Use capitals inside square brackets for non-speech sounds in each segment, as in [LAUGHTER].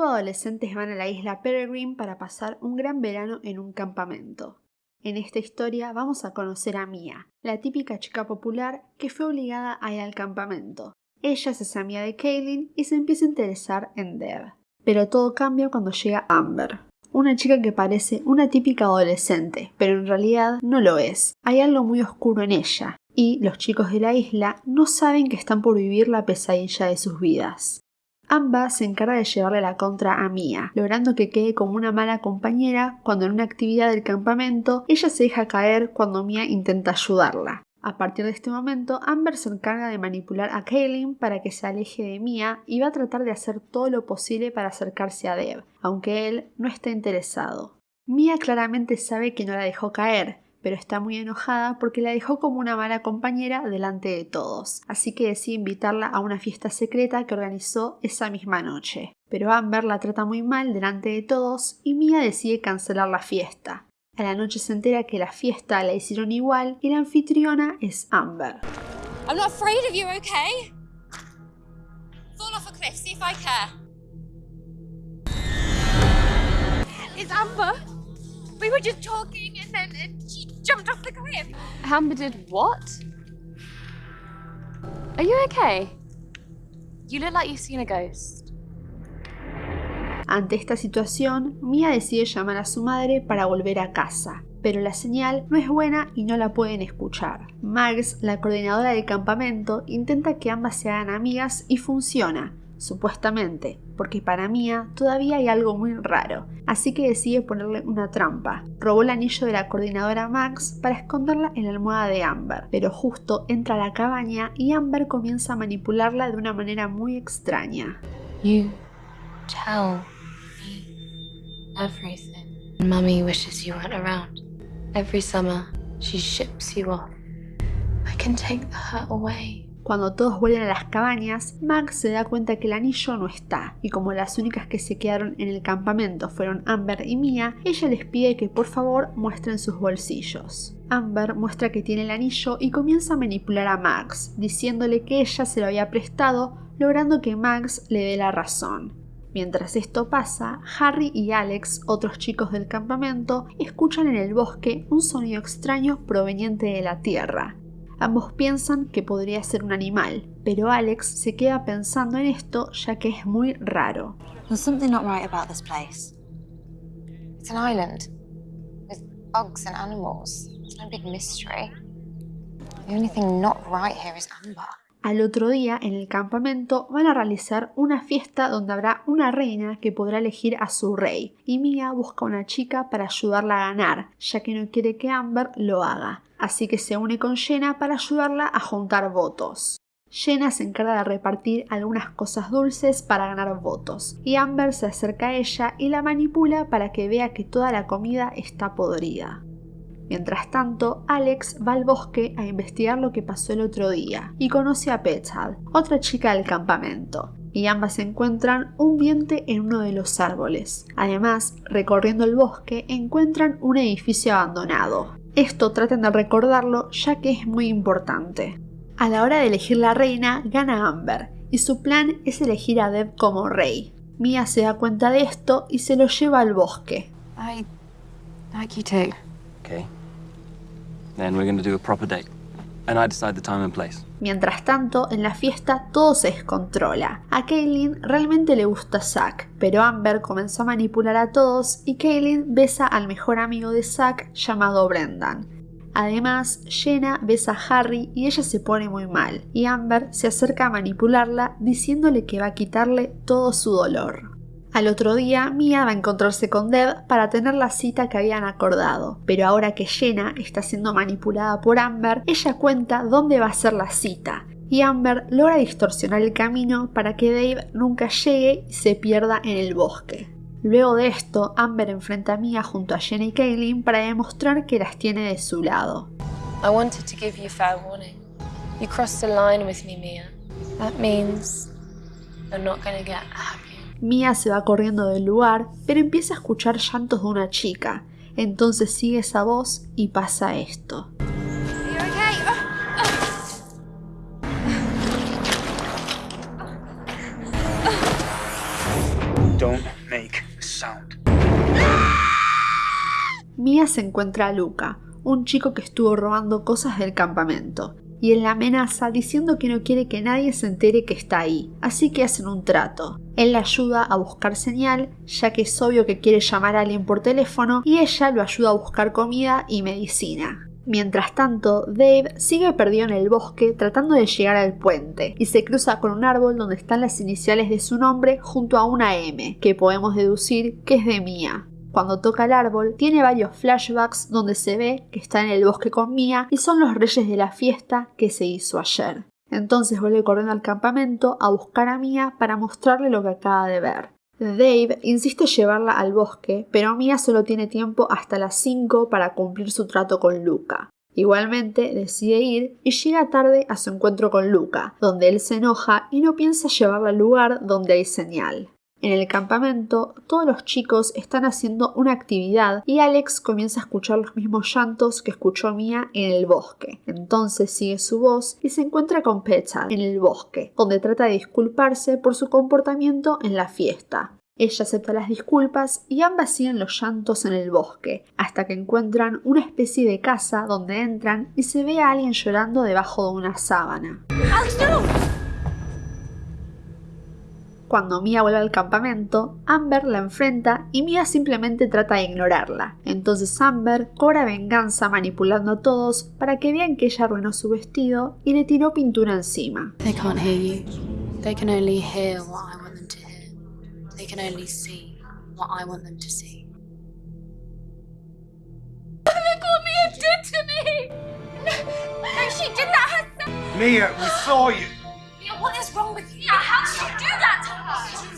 grupo adolescentes van a la isla Peregrine para pasar un gran verano en un campamento. En esta historia vamos a conocer a Mia, la típica chica popular que fue obligada a ir al campamento. Ella se hace amiga de Kaylin y se empieza a interesar en Deb. Pero todo cambia cuando llega Amber, una chica que parece una típica adolescente, pero en realidad no lo es. Hay algo muy oscuro en ella, y los chicos de la isla no saben que están por vivir la pesadilla de sus vidas. Amba se encarga de llevarle la contra a Mia, logrando que quede como una mala compañera cuando en una actividad del campamento ella se deja caer cuando Mia intenta ayudarla. A partir de este momento, Amber se encarga de manipular a Kaylin para que se aleje de Mia y va a tratar de hacer todo lo posible para acercarse a Deb, aunque él no está interesado. Mia claramente sabe que no la dejó caer, pero está muy enojada porque la dejó como una mala compañera delante de todos, así que decide invitarla a una fiesta secreta que organizó esa misma noche. Pero Amber la trata muy mal delante de todos y Mia decide cancelar la fiesta. A la noche se entera que la fiesta la hicieron igual y la anfitriona es Amber. I'm not afraid of you, okay? Fall off a cliff, see if I care. It's Amber. We were just talking and then she jumped off the cliff. Amber did what? Are you okay? You look like you've seen a ghost. Ante esta situación, Mia decide llamar a su madre para volver a casa, pero la señal no es buena y no la pueden escuchar. Max, la coordinadora del campamento, intenta que ambas se hagan amigas y funciona, supuestamente, porque para Mia todavía hay algo muy raro, así que decide ponerle una trampa. Robó el anillo de la coordinadora Max para esconderla en la almohada de Amber, pero justo entra a la cabaña y Amber comienza a manipularla de una manera muy extraña. You tell me everything. Mummy wishes you weren't around. Every summer, she ships you off. I can take the hurt away. Cuando todos vuelven a las cabañas, Max se da cuenta que el anillo no está, y como las únicas que se quedaron en el campamento fueron Amber y Mia, ella les pide que por favor muestren sus bolsillos. Amber muestra que tiene el anillo y comienza a manipular a Max, diciéndole que ella se lo había prestado, logrando que Max le dé la razón. Mientras esto pasa, Harry y Alex, otros chicos del campamento, escuchan en el bosque un sonido extraño proveniente de la tierra. Ambos piensan que podría ser un animal, pero Alex se queda pensando en esto ya que es muy raro. There's something not right about this place. It's an island with bugs and animals. It's no big mystery. The only thing not right here is Amber. Al otro día, en el campamento, van a realizar una fiesta donde habrá una reina que podrá elegir a su rey, y Mia busca una chica para ayudarla a ganar, ya que no quiere que Amber lo haga así que se une con Jenna para ayudarla a juntar votos. Jenna se encarga de repartir algunas cosas dulces para ganar votos, y Amber se acerca a ella y la manipula para que vea que toda la comida está podrida. Mientras tanto, Alex va al bosque a investigar lo que pasó el otro día y conoce a Petal, otra chica del campamento, y ambas encuentran un diente en uno de los árboles. Además, recorriendo el bosque, encuentran un edificio abandonado. Esto traten de recordarlo ya que es muy importante. A la hora de elegir la reina, gana Amber, y su plan es elegir a Deb como rey. Mia se da cuenta de esto y se lo lleva al bosque. I like you too. Okay. Then we're gonna do a proper date. I decide the time and place. Mientras tanto, en la fiesta todo se descontrola. A Kaylin realmente le gusta Zack, pero Amber comenzó a manipular a todos y Kaylin besa al mejor amigo de Zack llamado Brendan. Además, Jenna besa a Harry y ella se pone muy mal, y Amber se acerca a manipularla diciéndole que va a quitarle todo su dolor. Al otro día, Mia va a encontrarse con Deb para tener la cita que habían acordado, pero ahora que Jenna está siendo manipulada por Amber, ella cuenta dónde va a ser la cita, y Amber logra distorsionar el camino para que Dave nunca llegue y se pierda en el bosque. Luego de esto, Amber enfrenta a Mia junto a Jenna y Kaylin para demostrar que las tiene de su lado. I wanted to give you fair warning. You crossed a line with me, Mia. That means you're not gonna get happy Mia se va corriendo del lugar, pero empieza a escuchar llantos de una chica. Entonces sigue esa voz y pasa esto. Don't make a sound. Mia se encuentra a Luca, un chico que estuvo robando cosas del campamento, y él la amenaza diciendo que no quiere que nadie se entere que está ahí, así que hacen un trato. Él la ayuda a buscar señal, ya que es obvio que quiere llamar a alguien por teléfono, y ella lo ayuda a buscar comida y medicina. Mientras tanto, Dave sigue perdido en el bosque tratando de llegar al puente y se cruza con un árbol donde están las iniciales de su nombre junto a una M, que podemos deducir que es de Mia. Cuando toca el árbol, tiene varios flashbacks donde se ve que está en el bosque con Mia y son los reyes de la fiesta que se hizo ayer. Entonces vuelve corriendo al campamento a buscar a Mia para mostrarle lo que acaba de ver. Dave insiste en llevarla al bosque, pero Mia solo tiene tiempo hasta las 5 para cumplir su trato con Luca. Igualmente decide ir y llega tarde a su encuentro con Luca, donde él se enoja y no piensa llevarla al lugar donde hay señal. En el campamento, todos los chicos están haciendo una actividad y Alex comienza a escuchar los mismos llantos que escuchó Mia en el bosque. Entonces sigue su voz y se encuentra con Petal en el bosque, donde trata de disculparse por su comportamiento en la fiesta. Ella acepta las disculpas y ambas siguen los llantos en el bosque, hasta que encuentran una especie de casa donde entran y se ve a alguien llorando debajo de una sábana. Cuando Mia vuelve al campamento, Amber la enfrenta y Mia simplemente trata de ignorarla. Entonces Amber cobra venganza manipulando a todos para que vean que ella arruinó su vestido y le tiró pintura encima. They can't hear you. They can only hear what I want them to hear. They can only see what I want them to see. Look what Mia did to me! [LAUGHS] No, she did that herself! Mia, we saw you.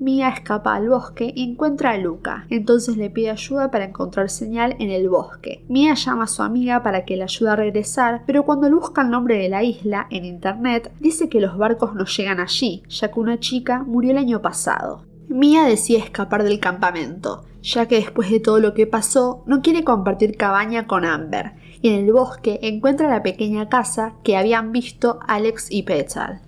Mia, escapa al bosque y encuentra a Luca, entonces le pide ayuda para encontrar señal en el bosque. Mia llama a su amiga para que le ayude a regresar, pero cuando busca el nombre de la isla en internet, dice que los barcos no llegan allí, ya que una chica murió el año pasado. Mia decide escapar del campamento, ya que después de todo lo que pasó, no quiere compartir cabaña con Amber, y en el bosque encuentra la pequeña casa que habían visto Alex y Petal.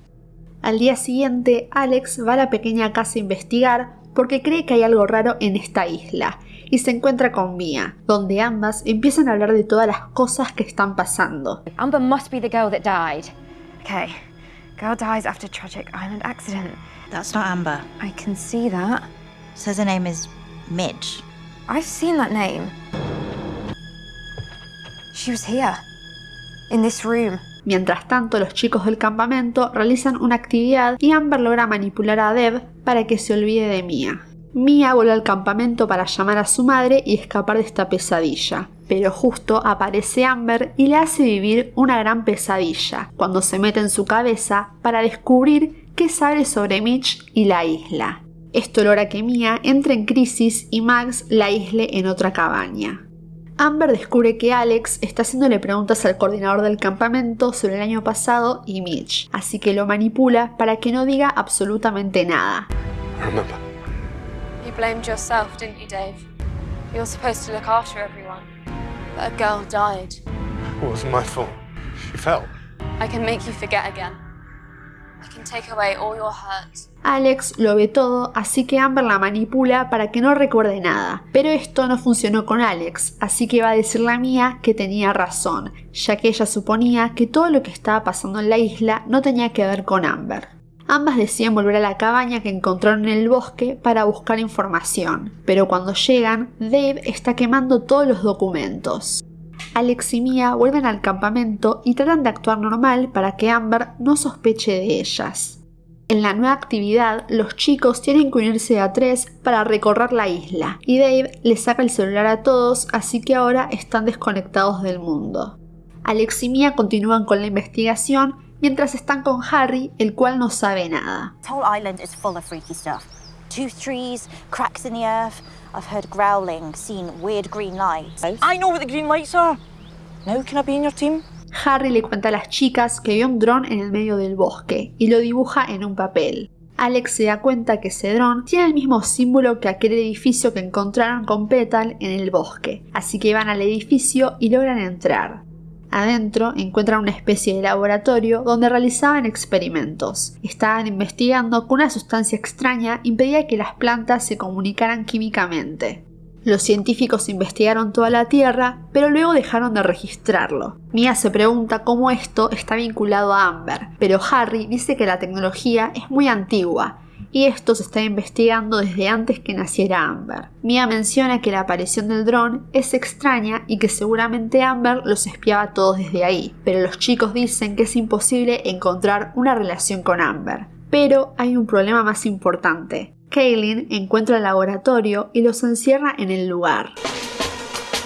Al día siguiente, Alex va a la pequeña casa a investigar porque cree que hay algo raro en esta isla y se encuentra con Mia, donde ambas empiezan a hablar de todas las cosas que están pasando. Amber must be the girl that died. Okay, girl dies after tragic island accident. That's not Amber. I can see that. Says her name is Midge. I've seen that name. She was here. In this room. Mientras tanto, los chicos del campamento realizan una actividad y Amber logra manipular a Deb para que se olvide de Mia. Mia vuelve al campamento para llamar a su madre y escapar de esta pesadilla. Pero justo aparece Amber y le hace vivir una gran pesadilla, cuando se mete en su cabeza para descubrir qué sabe sobre Mitch y la isla. Esto logra que Mia entre en crisis y Max la aísle en otra cabaña. Amber descubre que Alex está haciéndole preguntas al coordinador del campamento sobre el año pasado y Mitch, así que lo manipula para que no diga absolutamente nada. Remember. You blamed yourself, didn't you, Dave? You're supposed to look after everyone. But a girl died. It wasn't my fault. She fell. I can make you forget again. Alex lo ve todo, así que Amber la manipula para que no recuerde nada. Pero esto no funcionó con Alex, así que va a decirle a Mia que tenía razón, ya que ella suponía que todo lo que estaba pasando en la isla no tenía que ver con Amber. Ambas deciden volver a la cabaña que encontraron en el bosque para buscar información, pero cuando llegan, Dave está quemando todos los documentos. Alex y Mia vuelven al campamento y tratan de actuar normal para que Amber no sospeche de ellas. En la nueva actividad, los chicos tienen que unirse a tres para recorrer la isla, y Dave les saca el celular a todos, así que ahora están desconectados del mundo. Alex y Mia continúan con la investigación mientras están con Harry, el cual no sabe nada. Full cracks. I've heard growling, seen weird green lights. I know what the green lights are. Now can I be in your team? Harry le cuenta a las chicas que vio un dron en el medio del bosque y lo dibuja en un papel. Alex se da cuenta que ese dron tiene el mismo símbolo que aquel edificio que encontraron con Petal en el bosque, así que van al edificio y logran entrar. Adentro encuentran una especie de laboratorio donde realizaban experimentos. Estaban investigando que una sustancia extraña impedía que las plantas se comunicaran químicamente. Los científicos investigaron toda la Tierra, pero luego dejaron de registrarlo. Mia se pregunta cómo esto está vinculado a Amber, pero Harry dice que la tecnología es muy antigua y esto se está investigando desde antes que naciera Amber. Mia menciona que la aparición del dron es extraña y que seguramente Amber los espiaba a todos desde ahí, pero los chicos dicen que es imposible encontrar una relación con Amber. Pero hay un problema más importante. Kaylin encuentra el laboratorio y los encierra en el lugar.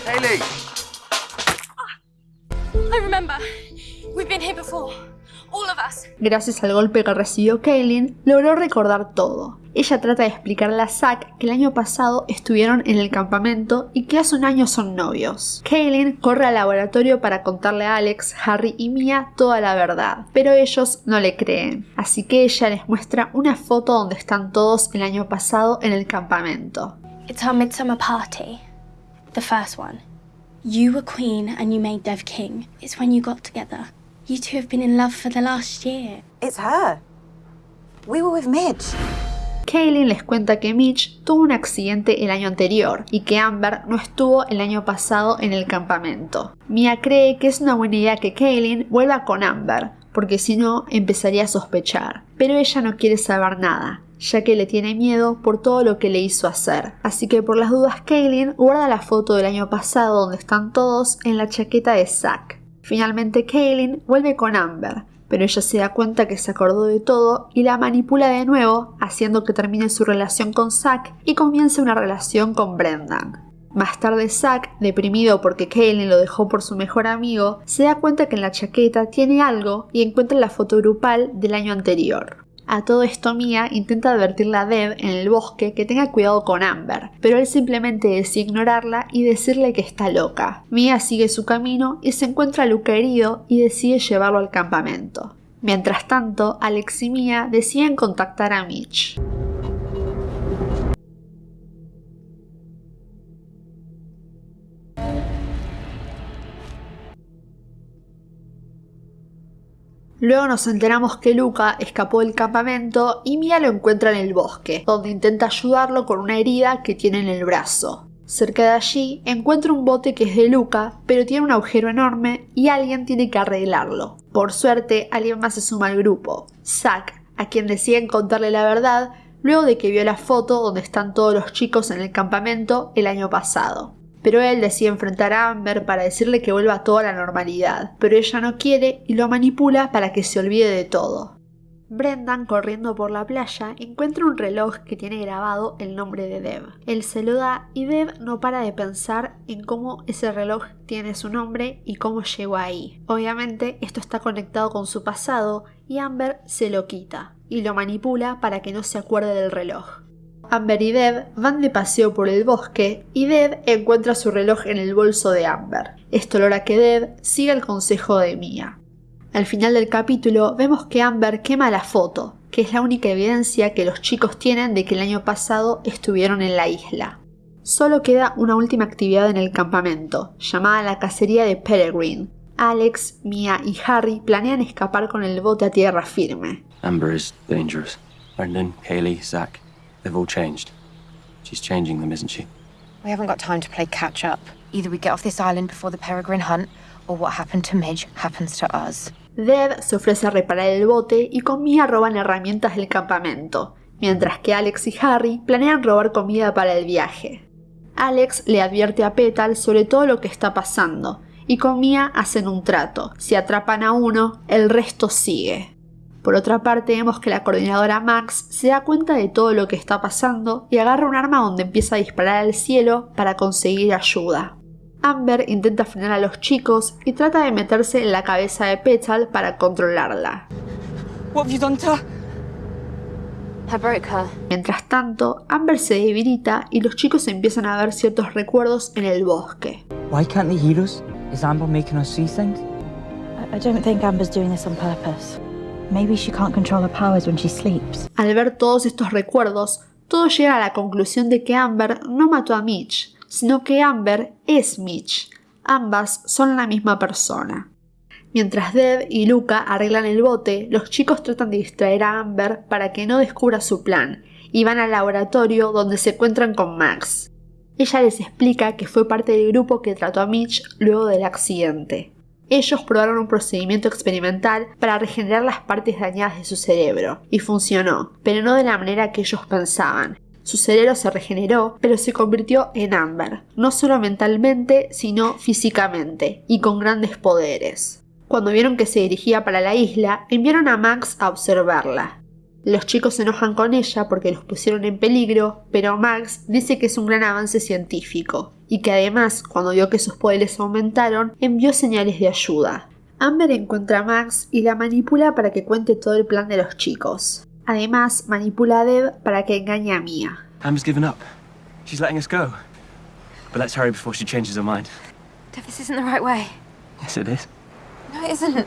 Haley! I remember. We've been here before. Gracias al golpe que recibió Kaylin, logró recordar todo. Ella trata de explicarle a Zack que el año pasado estuvieron en el campamento y que hace un año son novios. Kaylin corre al laboratorio para contarle a Alex, Harry y Mia toda la verdad, pero ellos no le creen, así que ella les muestra una foto donde están todos el año pasado en el campamento. It's our midsummer party. The first one. You were queen and you made Dev king. It's when you got together. You two have been in love for the last year. It's her. We were with Midge. Kaylin les cuenta que Mitch tuvo un accidente el año anterior y que Amber no estuvo el año pasado en el campamento. Mia cree que es una buena idea que Kaylin vuelva con Amber, porque si no empezaría a sospechar. Pero ella no quiere saber nada, ya que le tiene miedo por todo lo que le hizo hacer. Así que por las dudas Kaylin guarda la foto del año pasado donde están todos en la chaqueta de Zack. Finalmente Kaylin vuelve con Amber, pero ella se da cuenta que se acordó de todo y la manipula de nuevo, haciendo que termine su relación con Zack y comience una relación con Brendan. Más tarde Zack, deprimido porque Kaylin lo dejó por su mejor amigo, se da cuenta que en la chaqueta tiene algo y encuentra la foto grupal del año anterior. A todo esto Mia intenta advertirle a Dev en el bosque que tenga cuidado con Amber, pero él simplemente decide ignorarla y decirle que está loca. Mia sigue su camino y se encuentra a Luca herido y decide llevarlo al campamento. Mientras tanto, Alex y Mia deciden contactar a Mitch. Luego nos enteramos que Luca escapó del campamento y Mia lo encuentra en el bosque, donde intenta ayudarlo con una herida que tiene en el brazo. Cerca de allí encuentra un bote que es de Luca, pero tiene un agujero enorme y alguien tiene que arreglarlo. Por suerte, alguien más se suma al grupo, Zack, a quien deciden contarle la verdad luego de que vio la foto donde están todos los chicos en el campamento el año pasado pero él decide enfrentar a Amber para decirle que vuelva a toda la normalidad, pero ella no quiere y lo manipula para que se olvide de todo. Brendan, corriendo por la playa, encuentra un reloj que tiene grabado el nombre de Dev. Él se lo da y Dev no para de pensar en cómo ese reloj tiene su nombre y cómo llegó ahí. Obviamente esto está conectado con su pasado y Amber se lo quita y lo manipula para que no se acuerde del reloj. Amber y Dev van de paseo por el bosque y Dev encuentra su reloj en el bolso de Amber. Esto logra que Dev siga el consejo de Mia. Al final del capítulo vemos que Amber quema la foto, que es la única evidencia que los chicos tienen de que el año pasado estuvieron en la isla. Solo queda una última actividad en el campamento, llamada la cacería de Peregrine. Alex, Mia y Harry planean escapar con el bote a tierra firme. Amber is dangerous. Brendan, Kaylee, Zach, they've all changed. She's changing them, isn't she? We haven't got time to play catch up. Either we get off this island before the peregrine hunt, or what happened to Midge happens to us. Dev se ofrece a reparar el bote y con Mia roban herramientas del campamento, mientras que Alex y Harry planean robar comida para el viaje. Alex le advierte a Petal sobre todo lo que está pasando, y con Mia hacen un trato. Si atrapan a uno, el resto sigue. Por otra parte, vemos que la coordinadora Max se da cuenta de todo lo que está pasando y agarra un arma donde empieza a disparar al cielo para conseguir ayuda. Amber intenta frenar a los chicos y trata de meterse en la cabeza de Petal para controlarla. Mientras tanto, Amber se debilita y los chicos empiezan a ver ciertos recuerdos en el bosque. Why can't they hear us? Is Amber making us see things? I don't think Amber's doing this on purpose. Maybe she can't control her powers when she sleeps. Al ver todos estos recuerdos, todos llegan a la conclusión de que Amber no mató a Mitch, sino que Amber es Mitch. Ambas son la misma persona. Mientras Dev y Luca arreglan el bote, los chicos tratan de distraer a Amber para que no descubra su plan y van al laboratorio donde se encuentran con Max. Ella les explica que fue parte del grupo que trató a Mitch luego del accidente. Ellos probaron un procedimiento experimental para regenerar las partes dañadas de su cerebro, y funcionó, pero no de la manera que ellos pensaban. Su cerebro se regeneró, pero se convirtió en Amber, no solo mentalmente, sino físicamente, y con grandes poderes. Cuando vieron que se dirigía para la isla, enviaron a Max a observarla. Los chicos se enojan con ella porque los pusieron en peligro, pero Max dice que es un gran avance científico, y que además, cuando vio que sus poderes aumentaron, envió señales de ayuda. Amber encuentra a Max y la manipula para que cuente todo el plan de los chicos. Además, manipula a Deb para que engañe a Mia. Amber's given up. She's letting us go. But let's hurry before she changes her mind. This isn't the right way. Yes, it is. No, it isn't.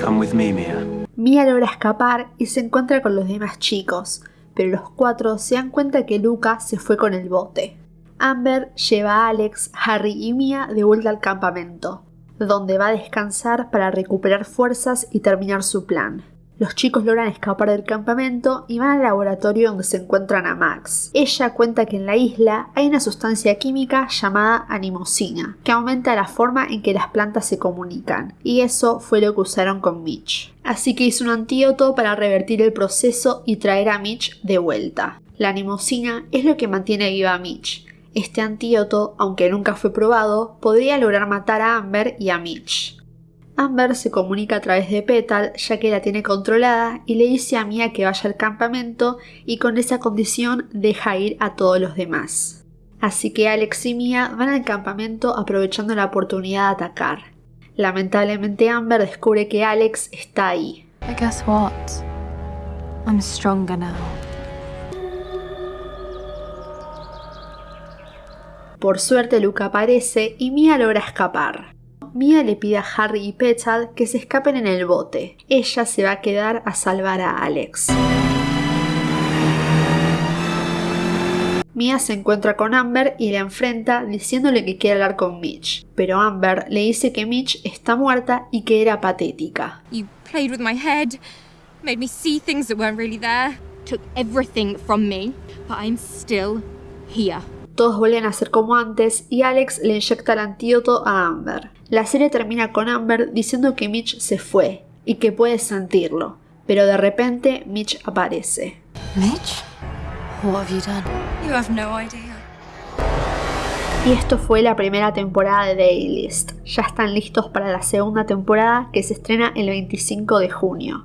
Come with me, Mia. Mia logra escapar y se encuentra con los demás chicos, pero los cuatro se dan cuenta que Luca se fue con el bote. Amber lleva a Alex, Harry y Mia de vuelta al campamento, donde va a descansar para recuperar fuerzas y terminar su plan. Los chicos logran escapar del campamento y van al laboratorio donde se encuentran a Max. Ella cuenta que en la isla hay una sustancia química llamada animosina, que aumenta la forma en que las plantas se comunican, y eso fue lo que usaron con Mitch. Así que hizo un antídoto para revertir el proceso y traer a Mitch de vuelta. La animosina es lo que mantiene viva a Mitch. Este antídoto, aunque nunca fue probado, podría lograr matar a Amber y a Mitch. Amber se comunica a través de Petal ya que la tiene controlada y le dice a Mia que vaya al campamento y con esa condición deja ir a todos los demás. Así que Alex y Mia van al campamento aprovechando la oportunidad de atacar. Lamentablemente Amber descubre que Alex está ahí. Por suerte Luca aparece y Mia logra escapar. Mia le pide a Harry y Petal que se escapen en el bote. Ella se va a quedar a salvar a Alex. Mia se encuentra con Amber y la enfrenta diciéndole que quiere hablar con Mitch, pero Amber le dice que Mitch está muerta y que era patética. You played with my head, made me see things that weren't really there, took everything from me, but I'm still here. Todos vuelven a ser como antes y Alex le inyecta el antídoto a Amber. La serie termina con Amber diciendo que Mitch se fue y que puede sentirlo, pero de repente Mitch aparece. Mitch? What have you done? You have no idea. Y esto fue la primera temporada de Daily List. Ya están listos para la segunda temporada que se estrena el 25 de junio.